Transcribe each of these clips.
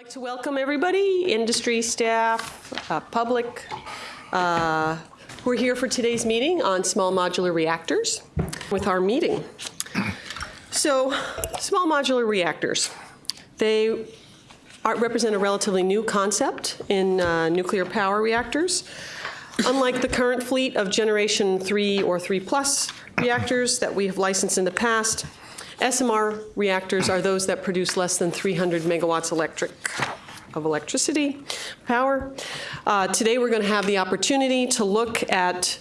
I'd like to welcome everybody, industry staff, uh, public, uh, who are here for today's meeting on small modular reactors with our meeting. So, small modular reactors, they are, represent a relatively new concept in uh, nuclear power reactors. Unlike the current fleet of Generation 3 or 3 plus reactors that we have licensed in the past, SMR reactors are those that produce less than 300 megawatts electric of electricity power. Uh, today we're going to have the opportunity to look at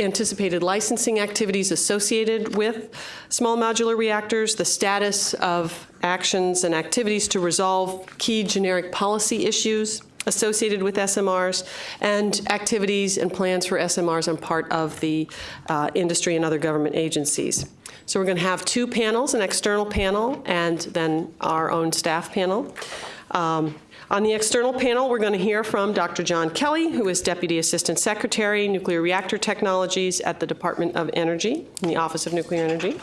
anticipated licensing activities associated with small modular reactors, the status of actions and activities to resolve key generic policy issues associated with SMRs, and activities and plans for SMRs on part of the uh, industry and other government agencies. So we're going to have two panels, an external panel and then our own staff panel. Um, on the external panel, we're going to hear from Dr. John Kelly, who is Deputy Assistant Secretary, Nuclear Reactor Technologies at the Department of Energy, in the Office of Nuclear Energy.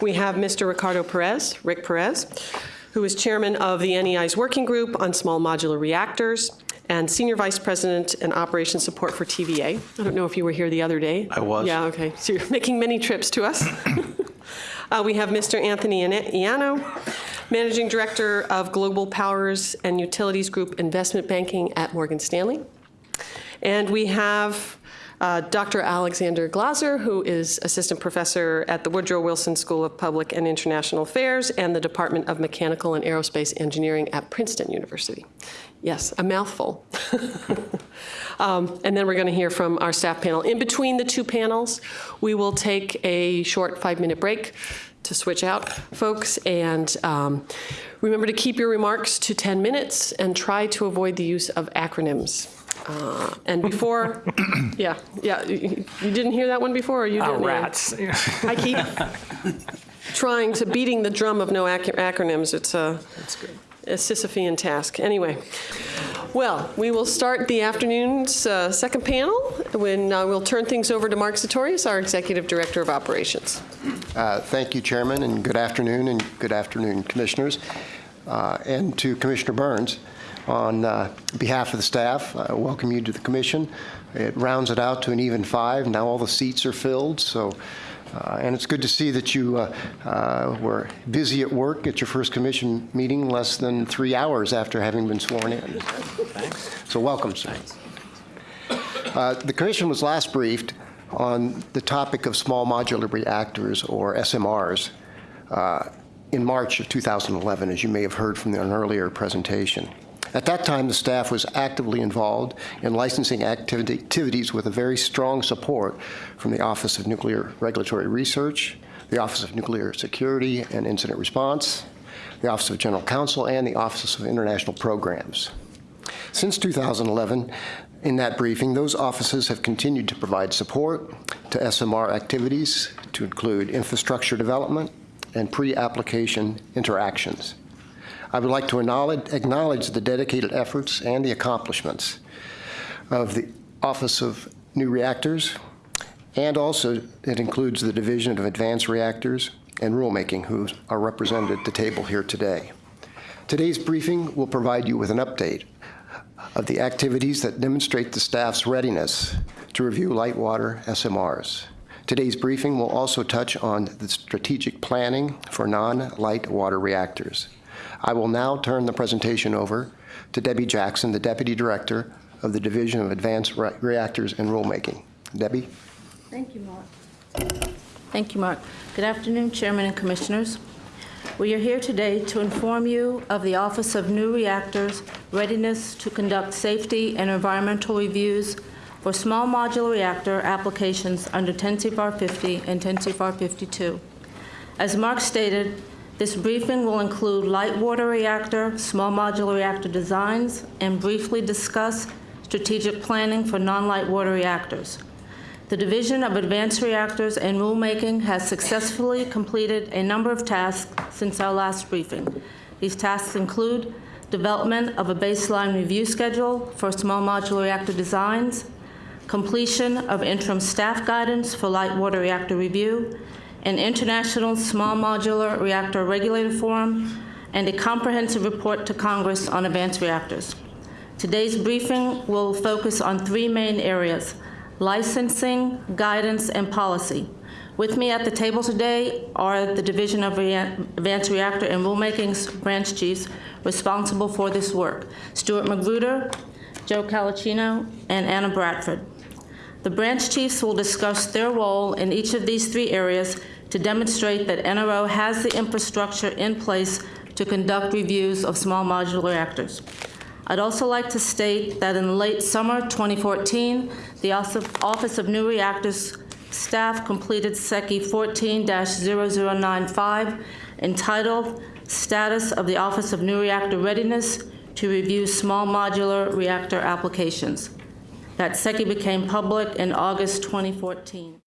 We have Mr. Ricardo Perez, Rick Perez, who is Chairman of the NEI's Working Group on Small Modular Reactors and Senior Vice President and Operations Support for TVA. I don't know if you were here the other day. I was. Yeah, okay. So you're making many trips to us. uh, we have Mr. Anthony Ianno, Managing Director of Global Powers and Utilities Group Investment Banking at Morgan Stanley. And we have uh, Dr. Alexander Glaser, who is Assistant Professor at the Woodrow Wilson School of Public and International Affairs and the Department of Mechanical and Aerospace Engineering at Princeton University. Yes, a mouthful. um, and then we're going to hear from our staff panel. In between the two panels, we will take a short five-minute break to switch out folks. And um, remember to keep your remarks to 10 minutes and try to avoid the use of acronyms. Uh, and before, yeah, yeah, you, you didn't hear that one before, or you Oh, didn't? Ann? rats. I keep trying to beating the drum of no ac acronyms. It's a, a Sisyphean task. Anyway, well, we will start the afternoon's uh, second panel when uh, we'll turn things over to Mark Satorius, our Executive Director of Operations. Uh, Thank you, Chairman, and good afternoon, and good afternoon, Commissioners, uh, and to Commissioner Burns. On uh, behalf of the staff, I welcome you to the Commission. It rounds it out to an even five. Now all the seats are filled, so, uh, and it's good to see that you uh, uh, were busy at work at your first Commission meeting less than three hours after having been sworn in. So welcome, sir. Uh, The Commission was last briefed on the topic of small modular reactors, or SMRs, uh, in March of 2011, as you may have heard from an earlier presentation. At that time, the staff was actively involved in licensing activity- activities with a very strong support from the Office of Nuclear Regulatory Research, the Office of Nuclear Security and Incident Response, the Office of General Counsel, and the Office of International Programs. Since 2011, in that briefing, those offices have continued to provide support to SMR activities to include infrastructure development and pre-application interactions. I would like to acknowledge, acknowledge the dedicated efforts and the accomplishments of the Office of New Reactors, and also it includes the Division of Advanced Reactors and Rulemaking, who are represented at the table here today. Today's briefing will provide you with an update of the activities that demonstrate the staff's readiness to review light water SMRs. Today's briefing will also touch on the strategic planning for non-light water reactors. I will now turn the presentation over to Debbie Jackson, the Deputy Director of the Division of Advanced Re- Reactors and Rulemaking. Debbie? Thank you, Mark. Thank you, Mark. Good afternoon, Chairman and Commissioners. We are here today to inform you of the Office of New Reactors' readiness to conduct safety and environmental reviews for small modular reactor applications under 10 CFR 50 and 10 CFR 52. As Mark stated, this briefing will include light water reactor, small modular reactor designs, and briefly discuss strategic planning for non-light water reactors. The Division of Advanced Reactors and Rulemaking has successfully completed a number of tasks since our last briefing. These tasks include development of a baseline review schedule for small modular reactor designs, completion of interim staff guidance for light water reactor review, an international small modular reactor regulator forum, and a comprehensive report to Congress on advanced reactors. Today's briefing will focus on three main areas, licensing, guidance, and policy. With me at the table today are the Division of Rea- Advanced Reactor and Rulemaking's branch chiefs responsible for this work, Stuart Magruder, Joe Colaccino, and Anna Bradford. The branch chiefs will discuss their role in each of these three areas to demonstrate that NRO has the infrastructure in place to conduct reviews of small modular reactors. I'd also like to state that in late summer 2014, the Office of New Reactors staff completed SECY 14-0095 entitled Status of the Office of New Reactor Readiness to Review Small Modular Reactor Applications. That SECY became public in August 2014.